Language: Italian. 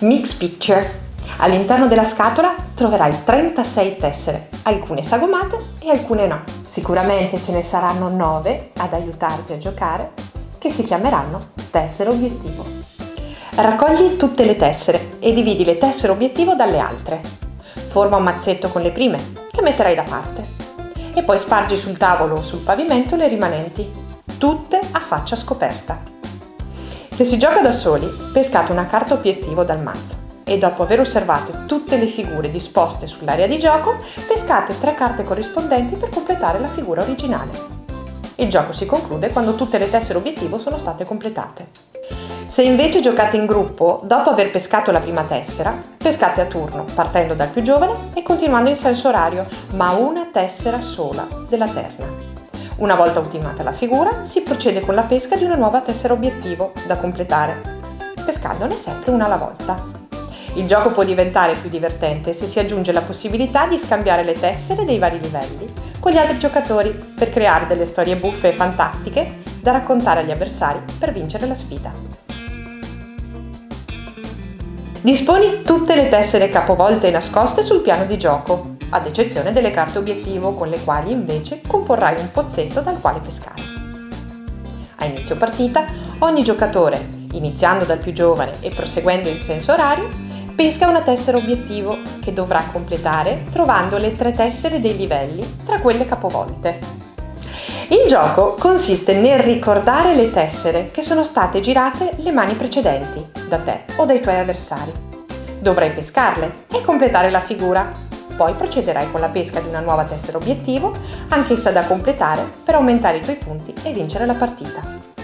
Mix Picture. All'interno della scatola troverai 36 tessere, alcune sagomate e alcune no. Sicuramente ce ne saranno 9 ad aiutarti a giocare che si chiameranno tessere obiettivo. Raccogli tutte le tessere e dividi le tessere obiettivo dalle altre. Forma un mazzetto con le prime che metterai da parte e poi spargi sul tavolo o sul pavimento le rimanenti, tutte a faccia scoperta. Se si gioca da soli, pescate una carta obiettivo dal mazzo e dopo aver osservato tutte le figure disposte sull'area di gioco, pescate tre carte corrispondenti per completare la figura originale. Il gioco si conclude quando tutte le tessere obiettivo sono state completate. Se invece giocate in gruppo, dopo aver pescato la prima tessera, pescate a turno, partendo dal più giovane e continuando in senso orario, ma una tessera sola della terna. Una volta ultimata la figura, si procede con la pesca di una nuova tessera obiettivo da completare, pescandone sempre una alla volta. Il gioco può diventare più divertente se si aggiunge la possibilità di scambiare le tessere dei vari livelli con gli altri giocatori per creare delle storie buffe e fantastiche da raccontare agli avversari per vincere la sfida. Disponi tutte le tessere capovolte e nascoste sul piano di gioco, ad eccezione delle carte obiettivo con le quali invece comporrai un pozzetto dal quale pescare. A inizio partita, ogni giocatore, iniziando dal più giovane e proseguendo in senso orario, pesca una tessera obiettivo che dovrà completare trovando le tre tessere dei livelli tra quelle capovolte. Il gioco consiste nel ricordare le tessere che sono state girate le mani precedenti, da te o dai tuoi avversari. Dovrai pescarle e completare la figura. Poi procederai con la pesca di una nuova tessera obiettivo, anch'essa da completare per aumentare i tuoi punti e vincere la partita.